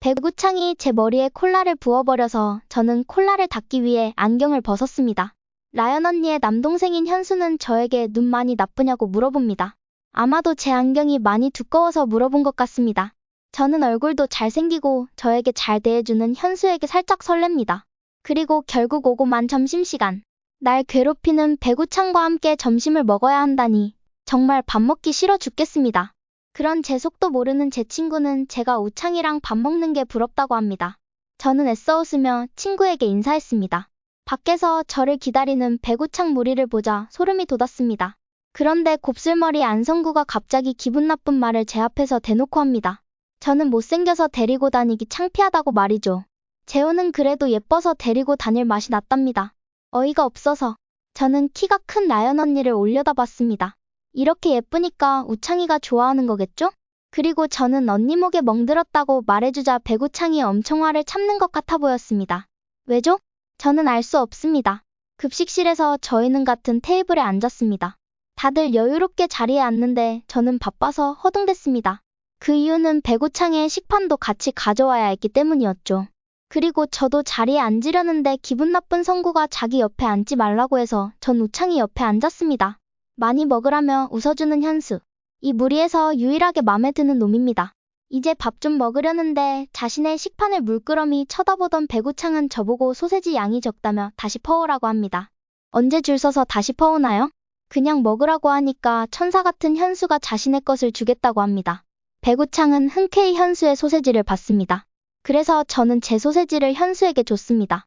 배구창이 제 머리에 콜라를 부어버려서 저는 콜라를 닦기 위해 안경을 벗었습니다. 라연 언니의 남동생인 현수는 저에게 눈 많이 나쁘냐고 물어봅니다. 아마도 제 안경이 많이 두꺼워서 물어본 것 같습니다. 저는 얼굴도 잘생기고 저에게 잘 대해주는 현수에게 살짝 설렙니다. 그리고 결국 오고만 점심시간. 날 괴롭히는 배구창과 함께 점심을 먹어야 한다니 정말 밥 먹기 싫어 죽겠습니다. 그런 제 속도 모르는 제 친구는 제가 우창이랑 밥 먹는 게 부럽다고 합니다. 저는 애써 웃으며 친구에게 인사했습니다. 밖에서 저를 기다리는 배구창 무리를 보자 소름이 돋았습니다. 그런데 곱슬머리 안성구가 갑자기 기분 나쁜 말을 제 앞에서 대놓고 합니다. 저는 못생겨서 데리고 다니기 창피하다고 말이죠. 재호는 그래도 예뻐서 데리고 다닐 맛이 났답니다. 어이가 없어서 저는 키가 큰 라연 언니를 올려다봤습니다. 이렇게 예쁘니까 우창이가 좋아하는 거겠죠? 그리고 저는 언니 목에 멍들었다고 말해주자 배구창이 엄청 화를 참는 것 같아 보였습니다. 왜죠? 저는 알 수 없습니다. 급식실에서 저희는 같은 테이블에 앉았습니다. 다들 여유롭게 자리에 앉는데 저는 바빠서 허둥댔습니다. 그 이유는 배구창의 식판도 같이 가져와야 했기 때문이었죠. 그리고 저도 자리에 앉으려는데 기분 나쁜 성구가 자기 옆에 앉지 말라고 해서 전 우창이 옆에 앉았습니다. 많이 먹으라며 웃어주는 현수. 이 무리에서 유일하게 맘에 드는 놈입니다. 이제 밥 좀 먹으려는데 자신의 식판을 물끄러미 쳐다보던 배구창은 저보고 소세지 양이 적다며 다시 퍼오라고 합니다. 언제 줄 서서 다시 퍼오나요? 그냥 먹으라고 하니까 천사 같은 현수가 자신의 것을 주겠다고 합니다. 배구창은 흔쾌히 현수의 소세지를 받습니다. 그래서 저는 제 소세지를 현수에게 줬습니다.